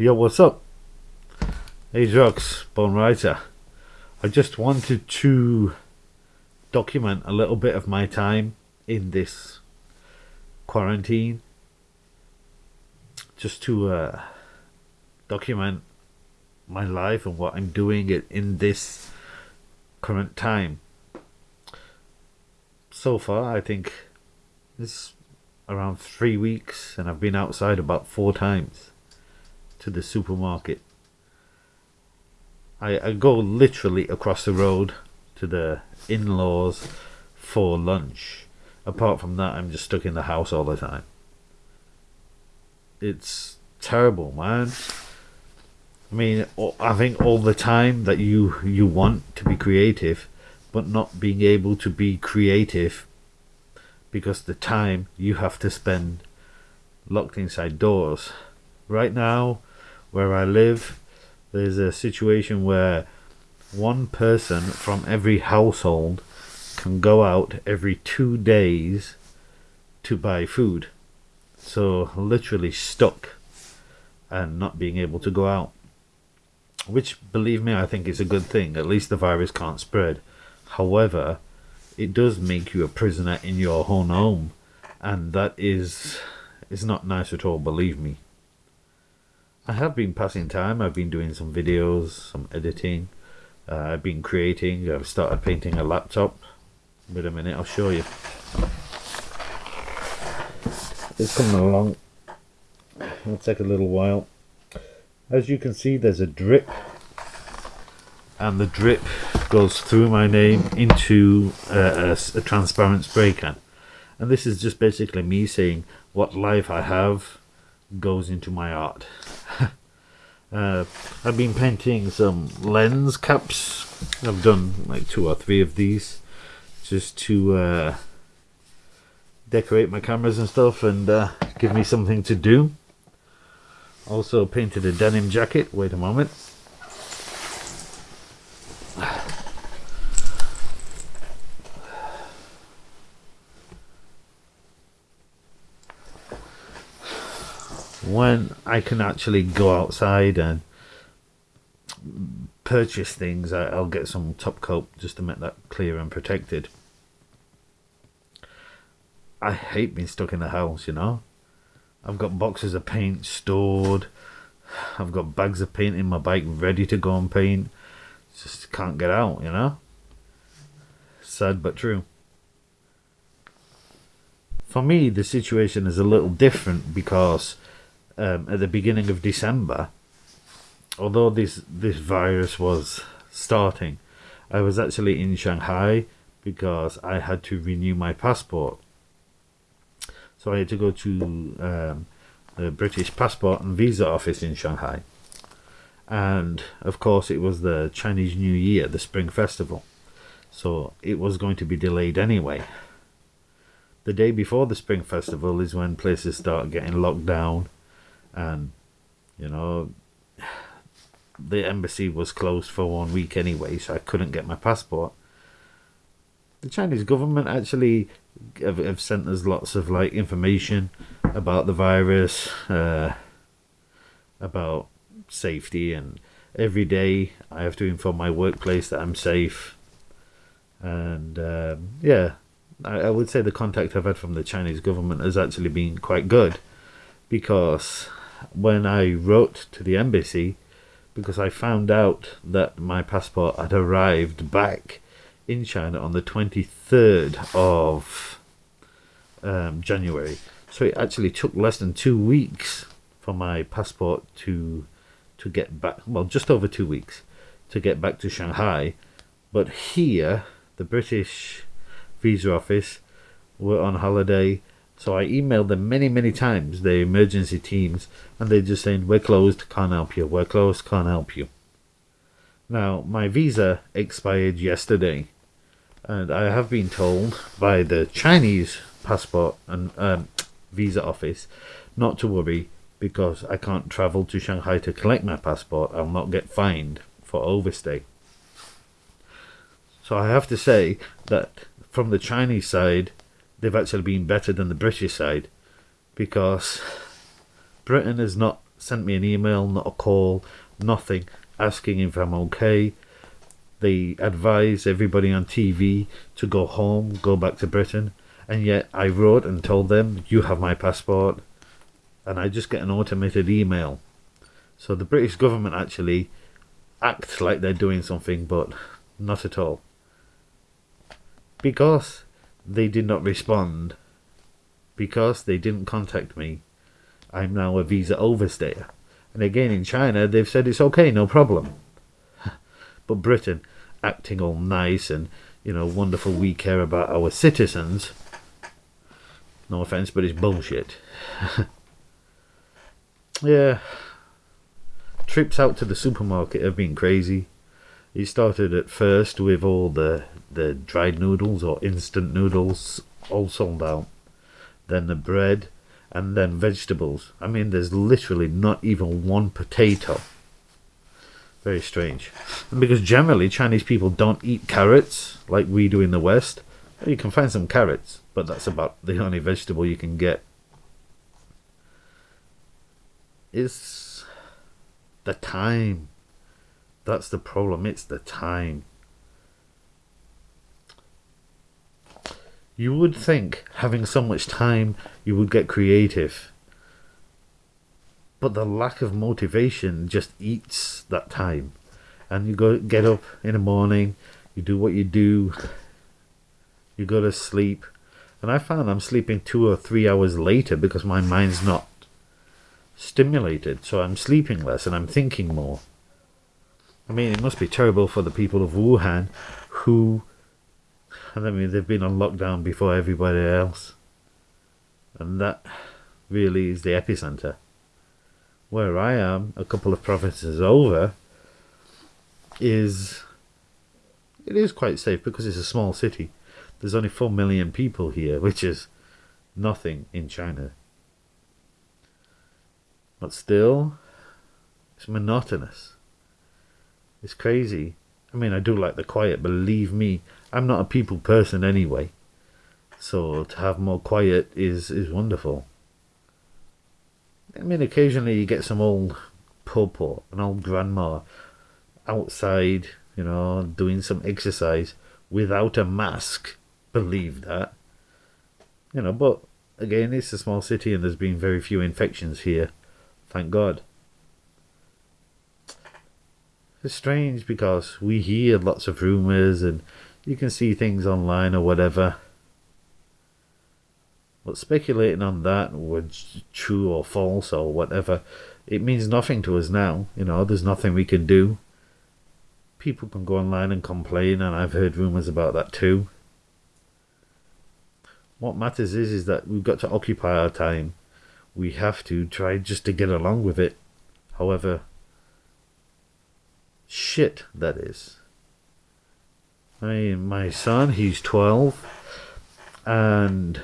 Yo, what's up? Hey, Drugs, Bone Writer. I just wanted to document a little bit of my time in this quarantine. Just to uh, document my life and what I'm doing it in this current time. So far, I think it's around three weeks, and I've been outside about four times to the supermarket. I, I go literally across the road to the in laws for lunch. Apart from that, I'm just stuck in the house all the time. It's terrible, man. I mean, I think all the time that you you want to be creative, but not being able to be creative because the time you have to spend locked inside doors. Right now, where I live, there's a situation where one person from every household can go out every two days to buy food. So, literally stuck and not being able to go out. Which, believe me, I think is a good thing. At least the virus can't spread. However, it does make you a prisoner in your own home. And that is, is not nice at all, believe me. I have been passing time. I've been doing some videos, some editing. Uh, I've been creating. I've started painting a laptop. Wait a minute, I'll show you. It's coming along. It'll take a little while. As you can see, there's a drip. And the drip goes through my name into a, a, a transparent spray can. And this is just basically me saying what life I have goes into my art. uh, I've been painting some lens caps. I've done like two or three of these just to uh, decorate my cameras and stuff and uh, give me something to do. Also painted a denim jacket. Wait a moment. When I can actually go outside and purchase things, I'll get some top coat just to make that clear and protected. I hate being stuck in the house, you know. I've got boxes of paint stored. I've got bags of paint in my bike ready to go and paint. Just can't get out, you know. Sad but true. For me, the situation is a little different because um, at the beginning of December, although this this virus was starting, I was actually in Shanghai because I had to renew my passport. So I had to go to um, the British Passport and Visa Office in Shanghai. And of course, it was the Chinese New Year, the Spring Festival. So it was going to be delayed anyway. The day before the Spring Festival is when places start getting locked down and you know the embassy was closed for one week anyway, so I couldn't get my passport. The Chinese government actually have, have sent us lots of like information about the virus, uh, about safety, and every day I have to inform my workplace that I'm safe. And um, yeah, I, I would say the contact I've had from the Chinese government has actually been quite good because when I wrote to the embassy because I found out that my passport had arrived back in China on the 23rd of um, January. So it actually took less than two weeks for my passport to to get back. Well, just over two weeks to get back to Shanghai. But here, the British visa office were on holiday so I emailed them many, many times, the emergency teams, and they're just saying, We're closed, can't help you, we're closed, can't help you. Now, my visa expired yesterday, and I have been told by the Chinese passport and um, visa office not to worry because I can't travel to Shanghai to collect my passport. I'll not get fined for overstay. So I have to say that from the Chinese side, they've actually been better than the British side because Britain has not sent me an email, not a call, nothing, asking if I'm okay. They advise everybody on TV to go home, go back to Britain, and yet I wrote and told them, You have my passport, and I just get an automated email. So the British government actually acts like they're doing something, but not at all. Because they did not respond, because they didn't contact me, I'm now a visa overstayer. And again, in China, they've said it's okay, no problem. but Britain, acting all nice and, you know, wonderful, we care about our citizens. No offense, but it's bullshit. yeah. Trips out to the supermarket have been crazy. It started at first with all the, the dried noodles or instant noodles all sold out. Then the bread and then vegetables. I mean, there's literally not even one potato. Very strange. Because generally Chinese people don't eat carrots like we do in the West. You can find some carrots, but that's about the only vegetable you can get. It's the time. That's the problem. It's the time. You would think, having so much time, you would get creative. But the lack of motivation just eats that time. And you go get up in the morning, you do what you do, you go to sleep. And I found I'm sleeping two or three hours later because my mind's not stimulated. So I'm sleeping less and I'm thinking more. I mean, it must be terrible for the people of Wuhan who I mean, they've been on lockdown before everybody else. And that really is the epicenter. Where I am, a couple of provinces over, is it is quite safe because it's a small city. There's only 4 million people here, which is nothing in China. But still, it's monotonous. It's crazy. I mean, I do like the quiet, believe me, I'm not a people person anyway. So to have more quiet is, is wonderful. I mean, occasionally you get some old pub or an old grandma outside, you know, doing some exercise without a mask. Believe that. You know, but again, it's a small city and there's been very few infections here. Thank God. It's strange because we hear lots of rumours and you can see things online or whatever. But speculating on that, whether true or false or whatever, it means nothing to us now. You know, there's nothing we can do. People can go online and complain, and I've heard rumours about that too. What matters is, is that we've got to occupy our time. We have to try just to get along with it. However, shit that is. My my son, he's twelve, and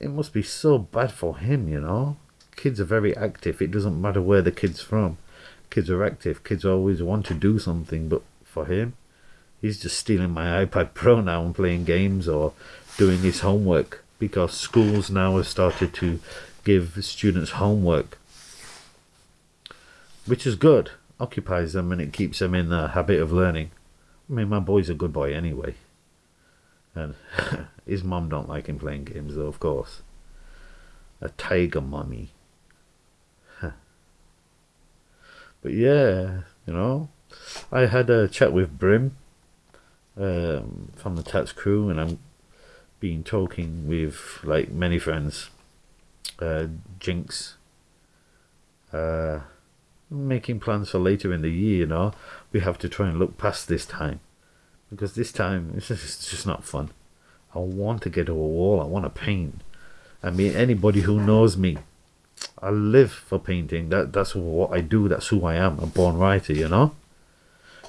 it must be so bad for him, you know. Kids are very active. It doesn't matter where the kid's from. Kids are active. Kids always want to do something, but for him, he's just stealing my iPad Pro now and playing games or doing his homework because schools now have started to give students homework, which is good occupies them and it keeps them in the habit of learning. I mean, my boy's a good boy anyway. And his mum don't like him playing games, though, of course. A tiger mummy. but yeah, you know, I had a chat with Brim um, from the TATS CRU, and I'm been talking with like many friends. Uh, Jinx. Uh, making plans for later in the year, you know, we have to try and look past this time. Because this time, it's just, it's just not fun. I want to get to a wall, I want to paint. I mean, anybody who knows me, I live for painting. That That's what I do, that's who I am, a born writer, you know?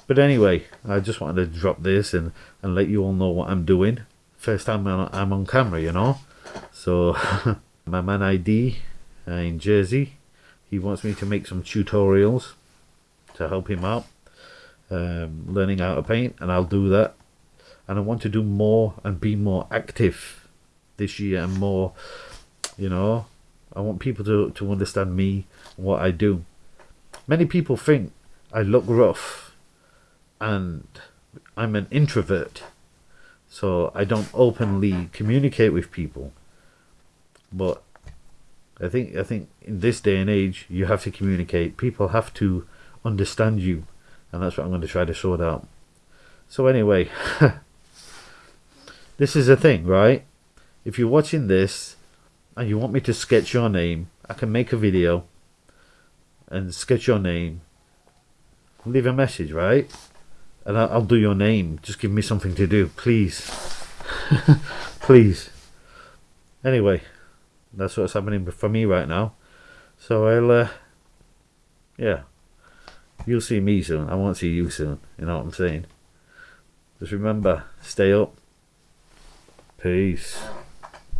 But anyway, I just wanted to drop this and, and let you all know what I'm doing. First time I'm on camera, you know? So, my man ID uh, in Jersey, he wants me to make some tutorials to help him out um, learning how to paint and I'll do that and I want to do more and be more active this year and more you know I want people to, to understand me and what I do. Many people think I look rough and I'm an introvert. So I don't openly communicate with people. But I think I think in this day and age you have to communicate. People have to understand you and that's what I'm going to try to sort out. So anyway, this is a thing, right? If you're watching this and you want me to sketch your name, I can make a video and sketch your name. Leave a message, right? And I'll, I'll do your name. Just give me something to do, please. please. Anyway, that's what's happening for me right now. So I'll, uh, yeah. You'll see me soon. I won't see you soon. You know what I'm saying? Just remember, stay up. Peace.